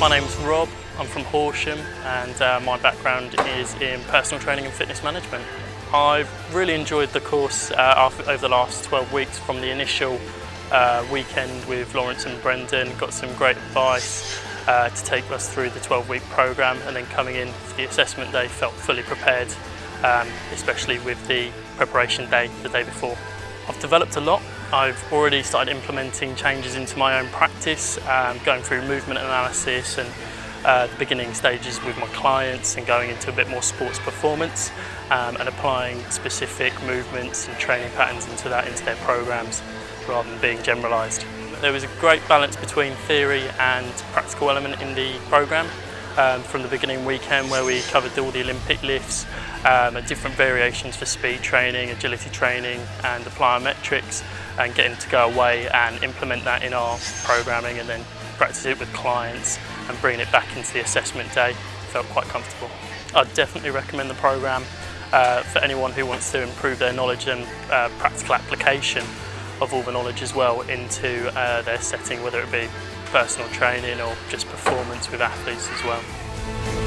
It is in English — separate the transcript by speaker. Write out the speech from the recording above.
Speaker 1: My name's Rob, I'm from Horsham and uh, my background is in personal training and fitness management. I've really enjoyed the course uh, over the last 12 weeks from the initial uh, weekend with Lawrence and Brendan, got some great advice uh, to take us through the 12 week programme and then coming in for the assessment day felt fully prepared, um, especially with the preparation day the day before. I've developed a lot. I've already started implementing changes into my own practice, um, going through movement analysis and uh, the beginning stages with my clients and going into a bit more sports performance um, and applying specific movements and training patterns into that into their programs rather than being generalised. There was a great balance between theory and practical element in the program. Um, from the beginning weekend where we covered all the Olympic lifts um, and different variations for speed training, agility training and the plyometrics and getting to go away and implement that in our programming and then practice it with clients and bringing it back into the assessment day felt quite comfortable. I'd definitely recommend the program uh, for anyone who wants to improve their knowledge and uh, practical application of all the knowledge as well into uh, their setting, whether it be personal training or just performance with athletes as well.